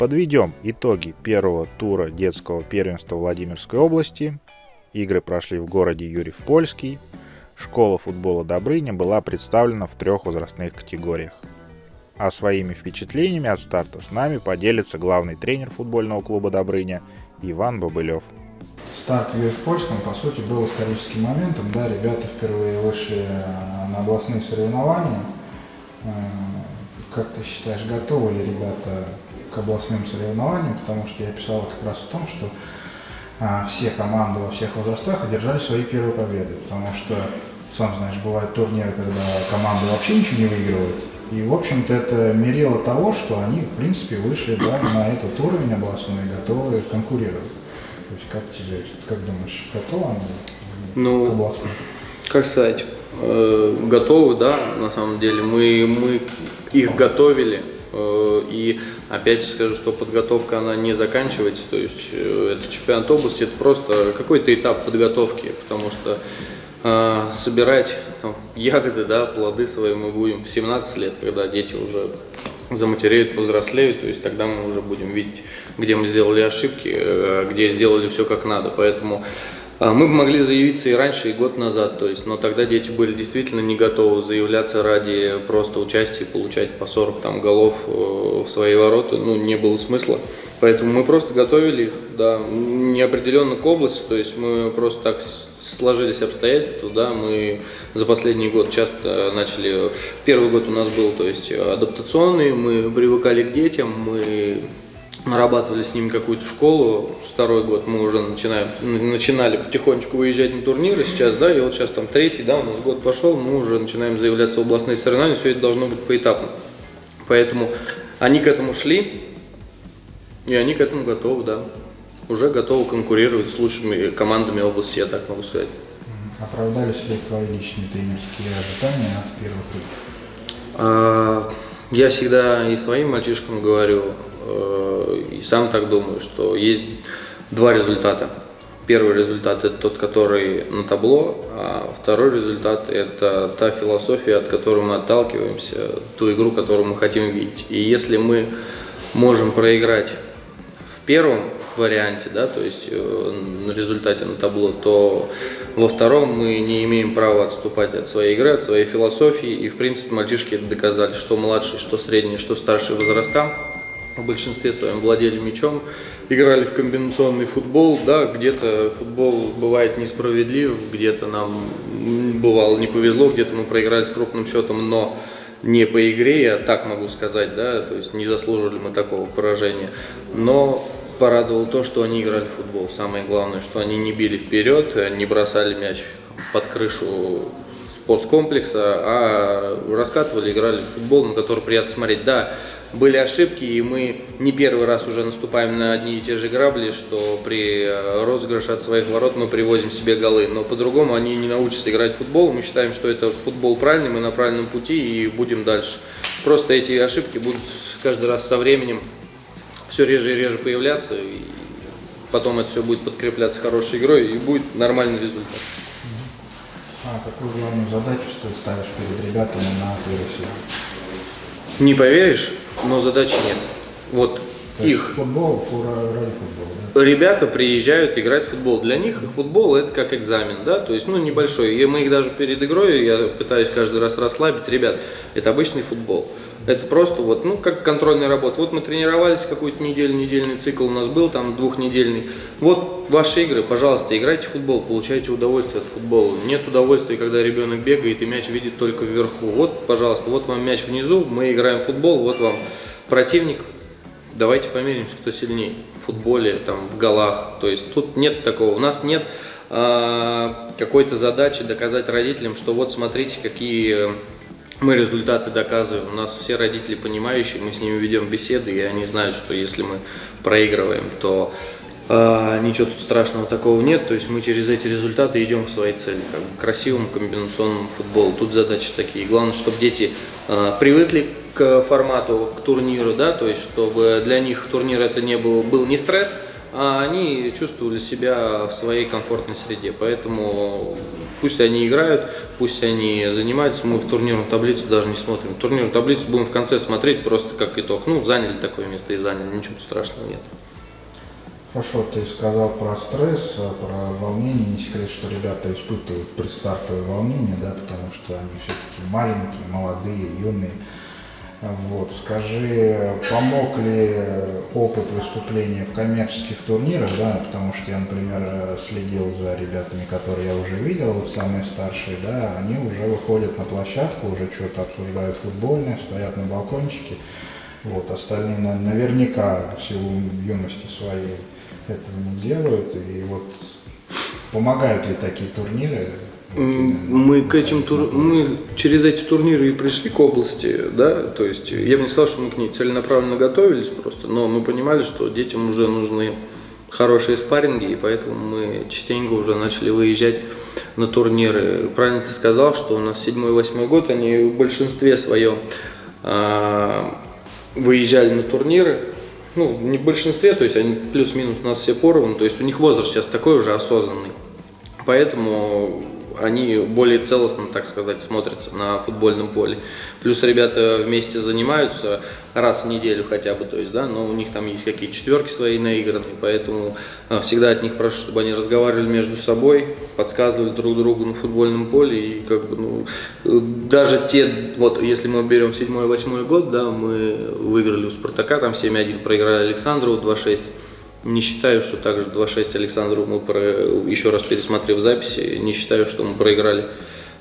Подведем итоги первого тура детского первенства Владимирской области. Игры прошли в городе Юрьев-Польский. Школа футбола Добрыня была представлена в трех возрастных категориях. А своими впечатлениями от старта с нами поделится главный тренер футбольного клуба Добрыня Иван Бобылев. Старт в Юрьев-Польском, по сути, был историческим моментом. Да, ребята впервые вышли на областные соревнования. Э, как ты считаешь, готовы ли ребята к областным соревнованиям? Потому что я писал как раз о том, что а, все команды во всех возрастах одержали свои первые победы. Потому что, сам знаешь, бывают турниры, когда команды вообще ничего не выигрывают. И, в общем-то, это мерило того, что они, в принципе, вышли да, на этот уровень областной и готовы конкурировать. То есть, как тебе, как думаешь, готовы они ну, к областным? Как сказать, э, готовы, да, на самом деле. Мы, мы их готовили, и опять скажу, что подготовка она не заканчивается, то есть э, это чемпионат области, это просто какой-то этап подготовки, потому что э, собирать там, ягоды, да, плоды свои мы будем в 17 лет, когда дети уже заматереют, повзрослеют, то есть тогда мы уже будем видеть, где мы сделали ошибки, э, где сделали все как надо. Поэтому э, мы бы могли заявиться и раньше, и год назад, то есть, но тогда дети были действительно не готовы заявляться ради просто участия, получать по 40 там, голов э, в свои ворота, ну, не было смысла. Поэтому мы просто готовили их, да, неопределенно к области, то есть мы просто так сложились обстоятельства, да, мы за последний год часто начали, первый год у нас был, то есть адаптационный, мы привыкали к детям, мы нарабатывали с ними какую-то школу, второй год мы уже начинаем, начинали потихонечку выезжать на турниры сейчас, да, и вот сейчас там третий, да, у нас год пошел, мы уже начинаем заявляться в областные соревнования, все это должно быть поэтапно. Поэтому они к этому шли, и они к этому готовы, да уже готовы конкурировать с лучшими командами области, я так могу сказать. Оправдались ли твои личные тренерские ожидания от первых игр? А, я всегда и своим мальчишкам говорю, и сам так думаю, что есть два результата. Первый результат – это тот, который на табло, а второй результат – это та философия, от которой мы отталкиваемся, ту игру, которую мы хотим видеть. И если мы можем проиграть в первом варианте, да, то есть э, на результате на табло, то во втором мы не имеем права отступать от своей игры, от своей философии. И, в принципе, мальчишки это доказали, что младшие, что средние, что старшие возраста в большинстве своем владели мячом, играли в комбинационный футбол, да, где-то футбол бывает несправедлив, где-то нам бывало не повезло, где-то мы проиграли с крупным счетом, но не по игре, я так могу сказать, да, то есть не заслужили мы такого поражения, но порадовало то, что они играли в футбол. Самое главное, что они не били вперед, не бросали мяч под крышу спорткомплекса, а раскатывали, играли в футбол, на который приятно смотреть. Да, были ошибки, и мы не первый раз уже наступаем на одни и те же грабли, что при розыгрыше от своих ворот мы привозим себе голы. Но по-другому они не научатся играть в футбол. Мы считаем, что это футбол правильный, мы на правильном пути и будем дальше. Просто эти ошибки будут каждый раз со временем все реже и реже появляться, и потом это все будет подкрепляться хорошей игрой, и будет нормальный результат. Какую главную задачу ты ставишь перед ребятами на первый сезон? Не поверишь, но задачи нет. Вот То их. Футбол, фура ради футбола ребята приезжают играть в футбол. Для них футбол это как экзамен, да, то есть, ну, небольшой. И мы их даже перед игрой, я пытаюсь каждый раз расслабить. Ребят, это обычный футбол. Это просто вот, ну, как контрольная работа. Вот мы тренировались какую-то неделю, недельный цикл у нас был, там, двухнедельный. Вот ваши игры, пожалуйста, играйте в футбол, получайте удовольствие от футбола. Нет удовольствия, когда ребенок бегает и мяч видит только вверху. Вот, пожалуйста, вот вам мяч внизу, мы играем в футбол, вот вам противник, давайте померимся, кто сильнее в футболе, там, в голах. То есть тут нет такого. У нас нет э, какой-то задачи доказать родителям, что вот смотрите, какие мы результаты доказываем. У нас все родители понимающие, мы с ними ведем беседы, и они знают, что если мы проигрываем, то э, ничего тут страшного такого нет. То есть мы через эти результаты идем к своей цели, как бы красивому комбинационному футболу. Тут задачи такие. Главное, чтобы дети э, привыкли к формату, к турниру, да, то есть чтобы для них турнир это не был, был не стресс, а они чувствовали себя в своей комфортной среде. Поэтому пусть они играют, пусть они занимаются. Мы в турнирную таблицу даже не смотрим. Турнирную таблицу будем в конце смотреть просто как итог. Ну, заняли такое место и заняли, ничего страшного нет. Хорошо, ты сказал про стресс, про волнение. Не секрет, что ребята испытывают предстартовое волнение, да, потому что они все-таки маленькие, молодые, юные. Вот, скажи, помог ли опыт выступления в коммерческих турнирах, да, потому что я, например, следил за ребятами, которые я уже видел, вот самые старшие, да, они уже выходят на площадку, уже что-то обсуждают футбольное, стоят на балкончике, вот, остальные наверняка в силу юности своей этого не делают, и вот помогают ли такие турниры? Мы к этим тур... мы через эти турниры и пришли к области, да, то есть я бы не сказал, что мы к ней целенаправленно готовились просто, но мы понимали, что детям уже нужны хорошие спарринги, и поэтому мы частенько уже начали выезжать на турниры. Правильно ты сказал, что у нас седьмой-восьмой год, они в большинстве своем а, выезжали на турниры, ну, не в большинстве, то есть они плюс-минус у нас все поровну, то есть у них возраст сейчас такой уже осознанный. Поэтому они более целостно, так сказать, смотрятся на футбольном поле. Плюс ребята вместе занимаются раз в неделю хотя бы, то есть, да, но у них там есть какие-то четверки свои наигранные, поэтому а, всегда от них прошу, чтобы они разговаривали между собой, подсказывали друг другу на футбольном поле и как бы, ну, даже те, вот если мы берем 7-8 год, да, мы выиграли у Спартака, там 7-1 проиграли Александру 2-6, не считаю, что также 2-6 Александру мы, про, еще раз пересмотрев записи, не считаю, что мы проиграли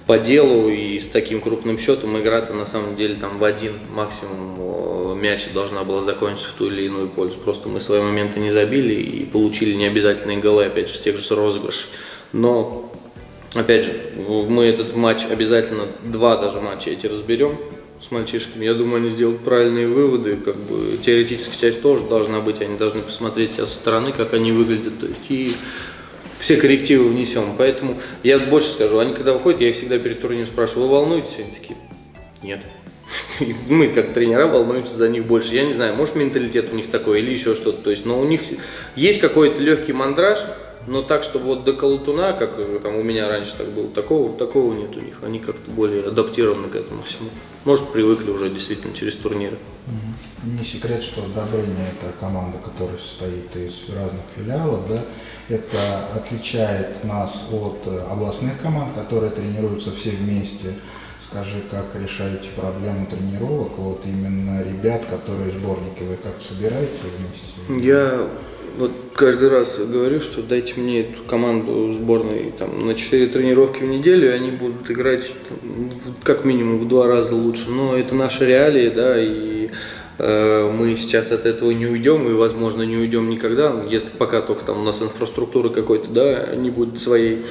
по делу и с таким крупным счетом игра-то на самом деле там в один максимум мяч должна была закончиться в ту или иную пользу. Просто мы свои моменты не забили и получили необязательные голы, опять же, с тех же розыгрышей. Но, опять же, мы этот матч обязательно, два даже матча эти разберем с мальчишками. Я думаю, они сделают правильные выводы. Как бы теоретическая часть тоже должна быть. Они должны посмотреть себя со стороны, как они выглядят. То есть, и все коррективы внесем. Поэтому я больше скажу. Они когда выходят, я их всегда перед турниром спрашиваю, вы волнуетесь? Они такие, нет. Мы, как тренера, волнуемся за них больше. Я не знаю, может менталитет у них такой или еще что-то. То есть, но у них есть какой-то легкий мандраж, но так, чтобы вот до колотуна, как э, там у меня раньше так было, такого, такого нет у них. Они как-то более адаптированы к этому всему. Может, привыкли уже действительно через турниры. Не секрет, что Добрыня – это команда, которая состоит из разных филиалов. Да? Это отличает нас от э, областных команд, которые тренируются все вместе. Скажи, как решаете проблему тренировок? Вот именно ребят, которые сборники, вы как-то собираете вместе? Я вот каждый раз говорю, что дайте мне эту команду сборной там, на 4 тренировки в неделю, и они будут играть там, как минимум в два раза лучше. Но это наши реалии, да, и э, мы сейчас от этого не уйдем, и, возможно, не уйдем никогда, если пока только там у нас инфраструктура какой-то, да, не будет своей.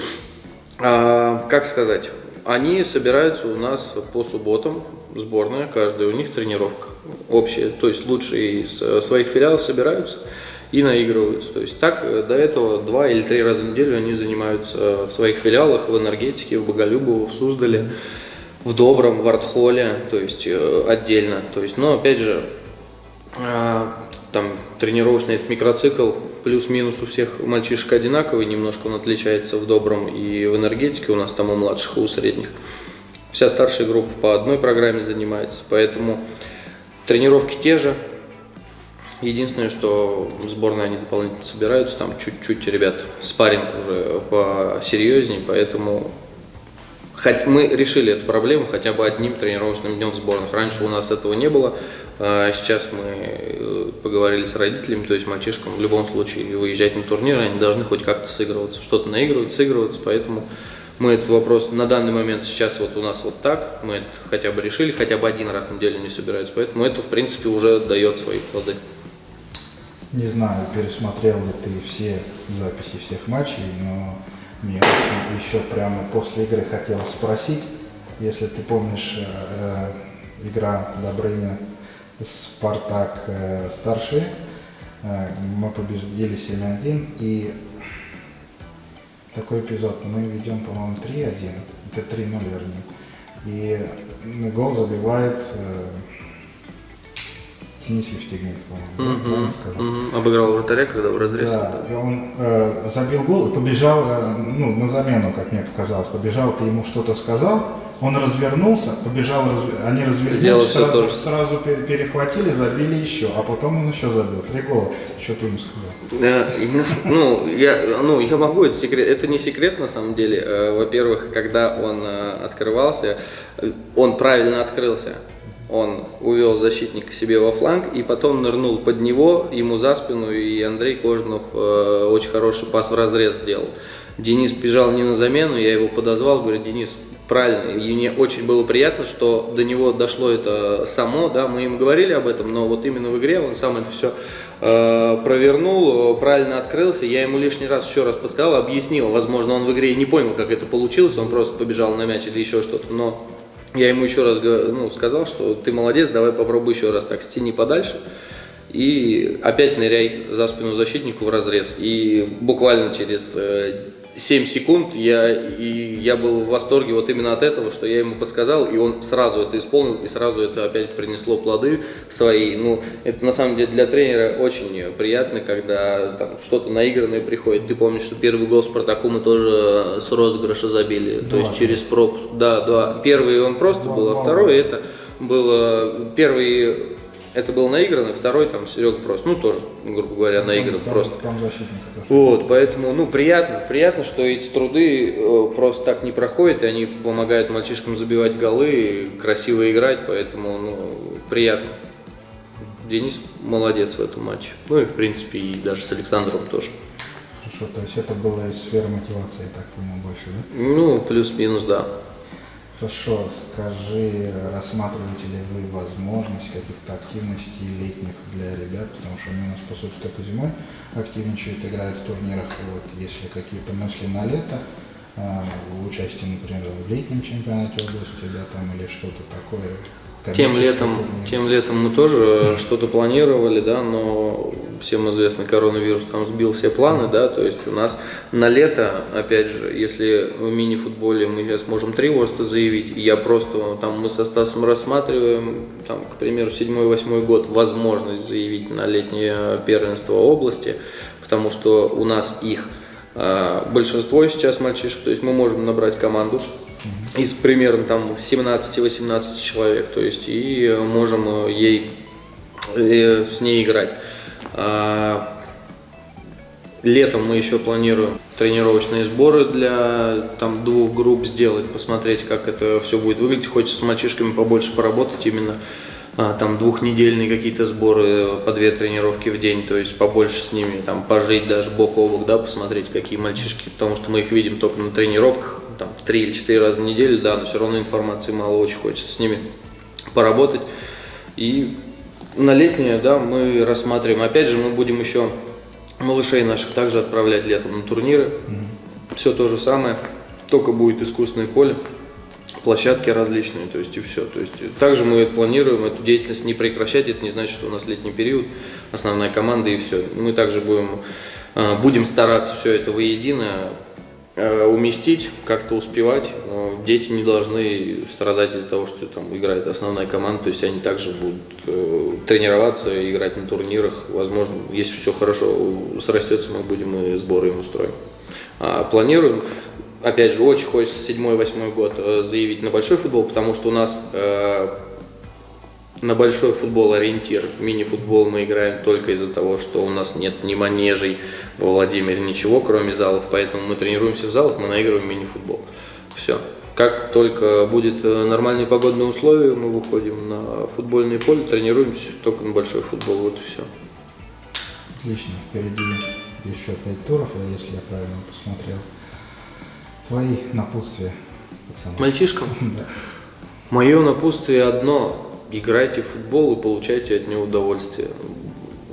А, как сказать? Они собираются у нас по субботам, сборная, каждая у них тренировка общая, то есть лучшие из э, своих филиалов собираются и наигрываются. То есть так э, до этого два или три раза в неделю они занимаются в своих филиалах, в энергетике, в Боголюбово, в Суздале, в Добром, в Артхоле, то есть э, отдельно. То есть, но опять же, там тренировочный этот микроцикл плюс-минус у всех мальчишек одинаковый, немножко он отличается в Добром и в энергетике, у нас там у младших у средних. Вся старшая группа по одной программе занимается, поэтому тренировки те же, Единственное, что в они дополнительно собираются, там чуть-чуть, ребят, спарринг уже посерьезнее, поэтому хоть мы решили эту проблему хотя бы одним тренировочным днем в сборных. Раньше у нас этого не было, а сейчас мы э, поговорили с родителями, то есть мальчишкам в любом случае выезжать на турниры, они должны хоть как-то сыгрываться, что-то наигрывать, сыгрываться, поэтому мы этот вопрос на данный момент сейчас вот у нас вот так, мы это хотя бы решили, хотя бы один раз в неделю не собираются, поэтому это в принципе уже дает свои плоды. Не знаю, пересмотрел ли ты все записи всех матчей, но мне очень еще прямо после игры хотелось спросить, если ты помнишь, э, игра Добрыня Спартак э, старший, э, мы победили 7-1, и такой эпизод, мы ведем, по-моему, 3-1, это 3-0 вернее, и гол забивает Денис Евстигнеев, по-моему, да, правильно сказал? Мгм. Обыграл вратаря, когда в разрез. Да, и он э, забил гол и побежал, э, ну, на замену, как мне показалось, побежал, ты ему что-то сказал, он развернулся, побежал, разв- они развернулись, сразу, сразу пер- перехватили, забили еще, а потом он еще забил, три гола. Что ты ему сказал? Да, и, ну, я, ну, я могу, это секрет, это не секрет на самом деле. Э, Во-первых, когда он э, открывался, э, он правильно открылся. Он увел защитника себе во фланг и потом нырнул под него, ему за спину, и Андрей Кожнов э, очень хороший пас в разрез сделал. Денис бежал не на замену, я его подозвал, говорю, Денис, правильно, и мне очень было приятно, что до него дошло это само, да, мы им говорили об этом, но вот именно в игре он сам это все провернул, э, правильно открылся, я ему лишний раз еще раз подсказал, объяснил, возможно, он в игре не понял, как это получилось, он просто побежал на мяч или еще что-то, но я ему еще раз ну, сказал, что ты молодец, давай попробуй еще раз так стяни подальше. И опять ныряй за спину защитнику в разрез. И буквально через э, 7 секунд я, и я был в восторге вот именно от этого, что я ему подсказал, и он сразу это исполнил, и сразу это опять принесло плоды свои. Ну, это на самом деле для тренера очень приятно, когда там что-то наигранное приходит. Ты помнишь, что первый гол Спартаку мы тоже с розыгрыша забили, то есть через пропуск. Да, да. Первый он просто Два- был, а два второй это было первый это был наигранный, второй там Серега просто, ну тоже, грубо говоря, наигран там, просто. Там защитник. Вот, поэтому, ну, приятно, приятно, что эти труды э, просто так не проходят, и они помогают мальчишкам забивать голы, красиво играть, поэтому, ну, приятно. Денис молодец в этом матче. Ну и, в принципе, и даже с Александром тоже. Хорошо, то есть это было из сферы мотивации, я так понял, больше, да? Ну, плюс-минус, да. Хорошо, скажи, рассматриваете ли вы возможность каких-то активностей летних для ребят, потому что они у нас, по сути, только зимой активничают, играют в турнирах. Вот, если какие-то мысли на лето, а, участие, например, в летнем чемпионате области, да, там, или что-то такое. Тем летом, турнир. тем летом мы тоже что-то планировали, да, но всем известно, коронавирус там сбил все планы, да, то есть у нас на лето, опять же, если в мини-футболе мы сейчас можем три ворста заявить, я просто, там мы со Стасом рассматриваем, там, к примеру, седьмой-восьмой год, возможность заявить на летнее первенство области, потому что у нас их а, большинство сейчас мальчишек, то есть мы можем набрать команду из примерно там 17-18 человек, то есть и можем э, ей э, с ней играть. А, Летом мы еще планируем тренировочные сборы для там, двух групп сделать, посмотреть, как это все будет выглядеть. Хочется с мальчишками побольше поработать именно а, там двухнедельные какие-то сборы по две тренировки в день, то есть побольше с ними там пожить даже бок о бок, да, посмотреть, какие мальчишки, потому что мы их видим только на тренировках, там три или четыре раза в неделю, да, но все равно информации мало, очень хочется с ними поработать. И на летнее, да, мы рассматриваем. Опять же, мы будем еще малышей наших также отправлять летом на турниры. Все то же самое, только будет искусственное поле, площадки различные, то есть и все. То есть также мы планируем эту деятельность не прекращать, это не значит, что у нас летний период, основная команда и все. Мы также будем, э, будем стараться все это воедино уместить, как-то успевать. Э, Дети не должны страдать из-за того, что там играет основная команда, то есть они также будут э, тренироваться, играть на турнирах. Возможно, если все хорошо срастется, мы будем и сборы им устроим. А, Планируем. Опять же, очень хочется седьмой-восьмой год э, заявить на большой футбол, потому что у нас э, на большой футбол ориентир. Мини-футбол мы играем только из-за того, что у нас нет ни манежей во Владимире, ничего, кроме залов. Поэтому мы тренируемся в залах, мы наигрываем мини-футбол. Все. Как только будет э, нормальные погодные условия, мы выходим на футбольное поле, тренируемся только на большой футбол. Вот и все. Отлично, впереди еще пять туров, э, если я правильно посмотрел. Твои напутствия, пацаны. Мальчишкам? Да. Мое напутствие одно. Играйте в футбол и получайте от него удовольствие.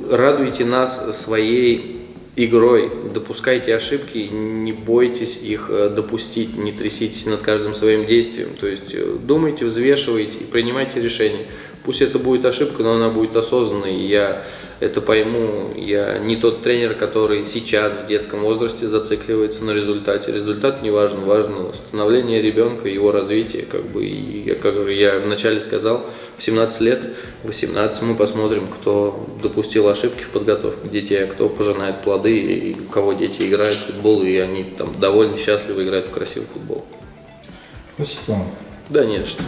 Радуйте нас своей игрой, допускайте ошибки, не бойтесь их э, допустить, не тряситесь над каждым своим действием. То есть э, думайте, взвешивайте и принимайте решения. Пусть это будет ошибка, но она будет осознанной, и я это пойму. Я не тот тренер, который сейчас в детском возрасте зацикливается на результате. Результат не важен, важно становление ребенка, его развитие. Как бы, и я, как же я вначале сказал, в 17 лет, 18 мы посмотрим, кто допустил ошибки в подготовке детей, а кто пожинает плоды, и у кого дети играют в футбол, и они там довольно счастливо играют в красивый футбол. Спасибо. Да нет, что.